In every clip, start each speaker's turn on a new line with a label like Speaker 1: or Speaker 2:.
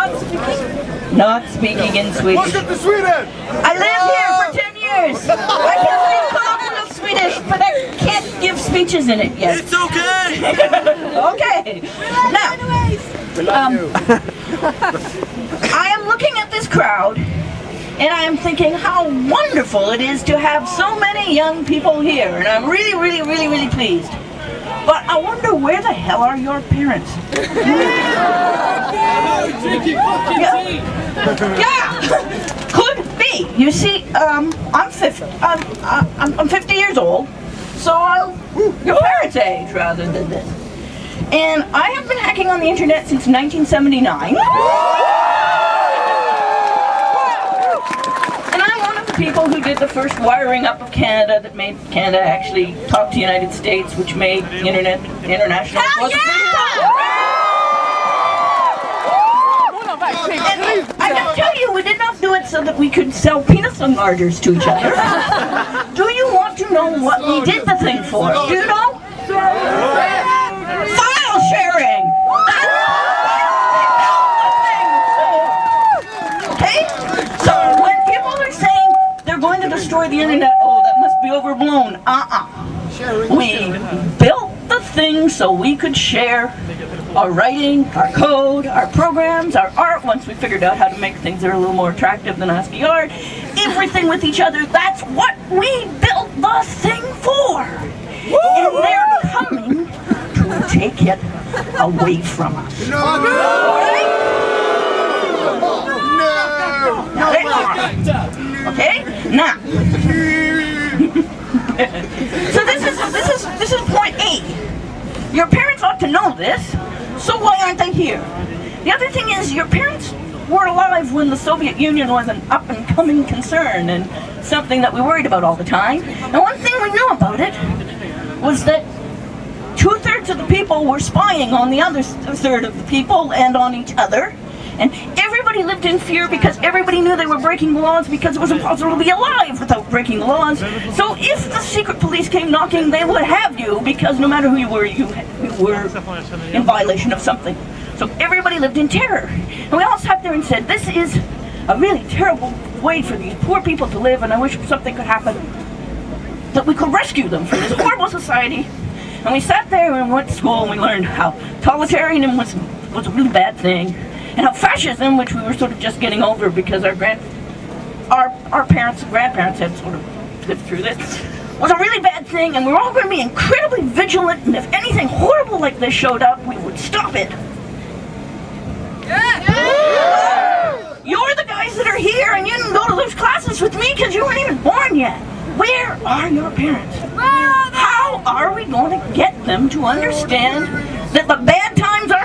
Speaker 1: Not speaking. Not speaking in Swedish.
Speaker 2: Welcome to Sweden!
Speaker 1: I lived here for 10 years. I can speak colloquial Swedish, but I can't give speeches in it yet.
Speaker 3: It's okay!
Speaker 1: okay. Now, um, I am looking at this crowd and I am thinking how wonderful it is to have so many young people here and I'm really, really, really, really pleased. But I wonder where the hell are your parents? Yeah. yeah. Could be. You see, um, I'm 50. I'm, I'm, I'm 50 years old, so I'm your parents' age rather than this. And I have been hacking on the internet since 1979. And I'm one of the people who did the first wiring up of Canada that made Canada actually talk to the United States, which made internet international.
Speaker 4: Hell
Speaker 1: And I can tell you, we did not do it so that we could sell penis enlargers to each other. do you want to know what we did the thing for? Do you know? File sharing! Okay? So when people are saying they're going to destroy the internet, oh, that must be overblown. Uh-uh. We built the thing so we could share our writing, our code, our programs, our art, once we figured out how to make things that are a little more attractive than ASCII art, everything with each other, that's what we built the thing for. And they're coming to take it away from us.
Speaker 2: No! No!
Speaker 1: Now they are. Okay? Now. So this is this is this is point eight. Your parents ought to know this, so why aren't they here? The other thing is your parents were alive when the Soviet Union was an up and coming concern and something that we worried about all the time. And one thing we knew about it was that two-thirds of the people were spying on the other third of the people and on each other. And everybody lived in fear because everybody knew they were breaking laws because it was impossible to be alive without breaking laws. So if the secret police came knocking, they would have you because no matter who you were, you, you were in violation of something. So everybody lived in terror. And we all sat there and said, this is a really terrible way for these poor people to live and I wish something could happen that we could rescue them from this horrible society. And we sat there and went to school and we learned how totalitarianism was, was a really bad thing and how fascism, which we were sort of just getting over because our grand, our, our parents and grandparents had sort of lived through this, was a really bad thing and we were all going to be incredibly vigilant and if anything horrible like this showed up, we would stop it. Yeah! You're the guys that are here and you didn't go to those classes with me because you weren't even born yet. Where are your parents? How are we going to get them to understand that the bad are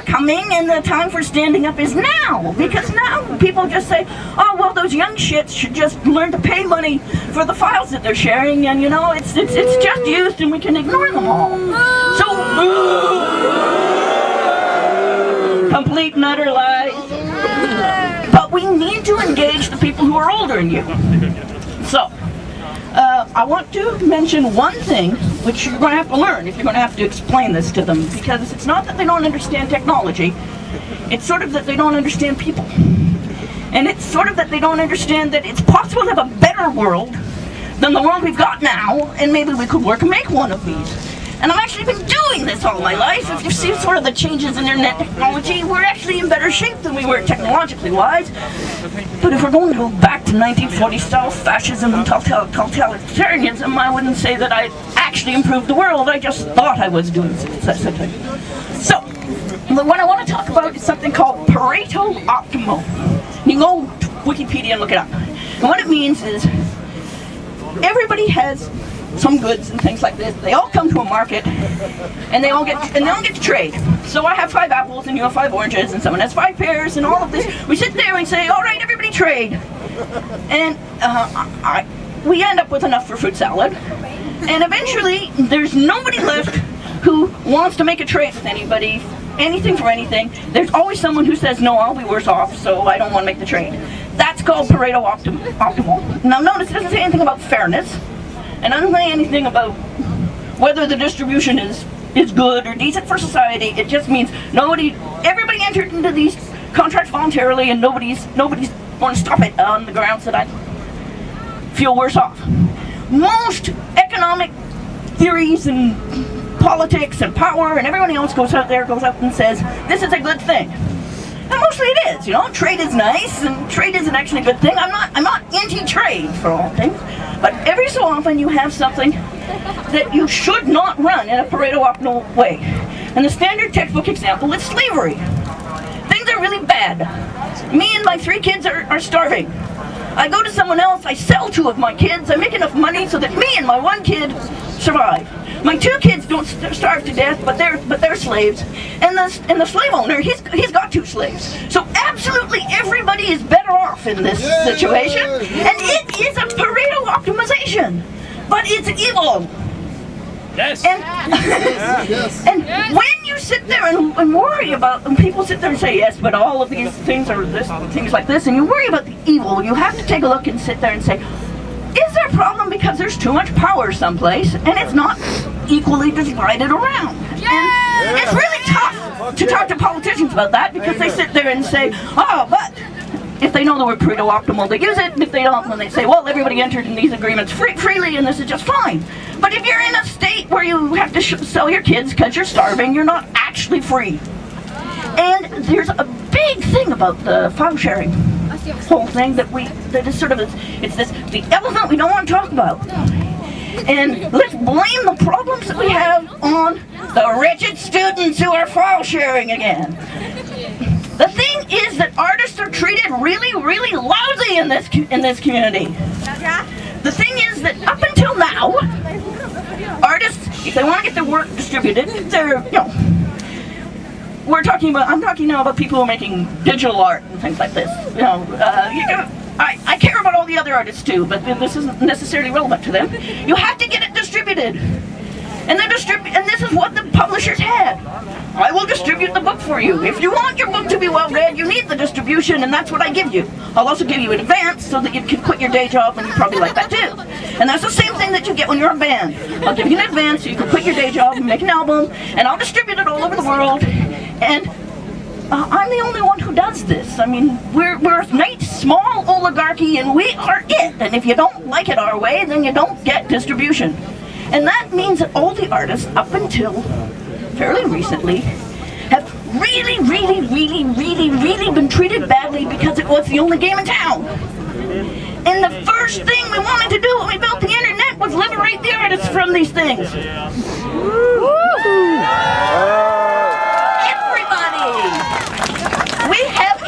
Speaker 1: coming and the time for standing up is now? Because now people just say, oh, well, those young shits should just learn to pay money for the files that they're sharing and, you know, it's, it's, it's just used and we can ignore them all. So, complete and utter lies. But we need to engage the people who are older than you. So, uh, I want to mention one thing which you're going to have to learn if you're going to have to explain this to them because it's not that they don't understand technology, it's sort of that they don't understand people. And it's sort of that they don't understand that it's possible to have a better world than the world we've got now and maybe we could work and make one of these. And I've actually been doing this all my life. If you see sort of the changes in internet technology, we're actually in better shape than we were technologically wise. But if we're going to go back to 1940 style fascism and totalitarianism, I wouldn't say that I actually improved the world. I just thought I was doing something. So, what I want to talk about is something called Pareto Optimal. You can go to Wikipedia and look it up. And what it means is everybody has some goods and things like this. They all come to a market, and they all get and they all get to trade. So I have five apples, and you have five oranges, and someone has five pears, and all of this. We sit there and say, "All right, everybody trade," and uh, I, we end up with enough for fruit salad. And eventually, there's nobody left who wants to make a trade with anybody, anything for anything. There's always someone who says, "No, I'll be worse off, so I don't want to make the trade." That's called Pareto optim optimal. Now, notice it doesn't say anything about fairness. And I don't say anything about whether the distribution is, is good or decent for society. It just means nobody, everybody entered into these contracts voluntarily and nobody's nobody's going to stop it on the grounds that I feel worse off. Most economic theories and politics and power and everyone else goes out there, goes out and says, this is a good thing. And mostly it is, you know, trade is nice and trade is an actually a good thing. I'm not I'm not anti-trade for all things, but often you have something that you should not run in a Pareto optimal way. And the standard textbook example is slavery. Things are really bad. Me and my three kids are, are starving. I go to someone else, I sell two of my kids, I make enough money so that me and my one kid survive. My two kids don't starve to death, but they're but they're slaves. And the and the slave owner, he's he's got two slaves. So absolutely everybody is better off in this situation. And it is a Pareto optimization. But it's evil.
Speaker 3: Yes.
Speaker 1: And
Speaker 2: Yes.
Speaker 1: and when you sit there and, and worry about, and people sit there and say, yes, but all of these things are this, things like this, and you worry about the evil, you have to take a look and sit there and say, because there's too much power someplace and it's not equally divided around? Yeah. And it's really tough to talk to politicians about that because they sit there and say, oh, but if they know the word Pareto optimal, they use it. And if they don't, then they say, well, everybody entered in these agreements free, freely and this is just fine. But if you're in a state where you have to sh- sell your kids because you're starving, you're not actually free. And there's a big thing about the file sharing whole thing that we, that is sort of, it's this, the elephant we don't want to talk about. And let's blame the problems that we have on the wretched students who are file sharing again. The thing is that artists are treated really, really lousy in this in this community. The thing is that up until now, artists, if they want to get their work distributed, they're you know. We're talking about. I'm talking now about people who are making digital art and things like this. You know, uh, you I, I care about all the other artists too, but this isn't necessarily relevant to them. You have to get it distributed. And then distribute, and this is what the publishers had. I will distribute the book for you. If you want your book to be well read, you need the distribution, and that's what I give you. I'll also give you an advance so that you can quit your day job, and you probably like that too. And that's the same thing that you get when you're a band. I'll give you an advance so you can quit your day job and make an album, and I'll distribute it all over the world. And uh, I'm the only one who does this. I mean, we're, we're a nice, small oligarchy, and we are it. And if you don't like it our way, then you don't get distribution. And that means that all the artists, up until fairly recently, have really, really, really, really, really been treated badly because it was the only game in town. And the first thing we wanted to do when we built the internet was liberate the artists from these things. Everybody! We have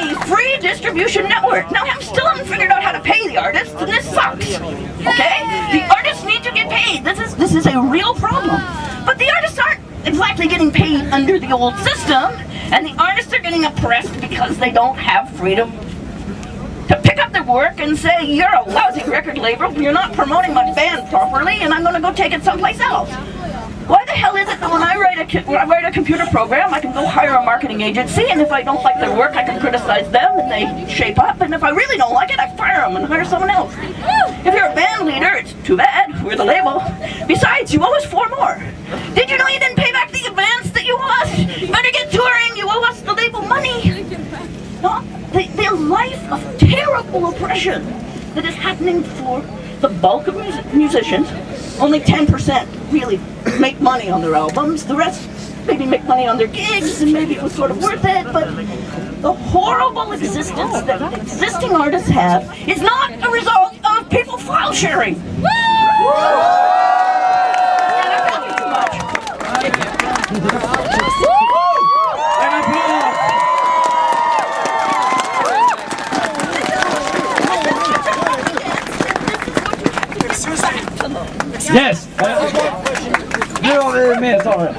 Speaker 1: distribution network. Now, I'm still haven't figured out how to pay the artists, and this sucks. Okay? The artists need to get paid. This is this is a real problem. But the artists aren't exactly getting paid under the old system, and the artists are getting oppressed because they don't have freedom to pick up their work and say, you're a lousy record label, you're not promoting my band properly, and I'm gonna go take it someplace else. Why the hell is it that when I write a I write a computer program, I can go hire a marketing agency, and if I don't like their work, I can criticize them, and they shape up, and if I really don't like it, I fire them and hire someone else. If you're a band leader, it's too bad, we're the label. Besides, you owe us four more. Did you know you didn't pay back the advance that you owe us? Better get touring, you owe us the label money. No, the, the life of terrible oppression that is happening for the bulk of mus- musicians. Only 10% really make money on their albums. The rest maybe make money on their gigs, and maybe it was sort of worth it. But the horrible existence that existing artists have is not a result of people file sharing. And I'm talking too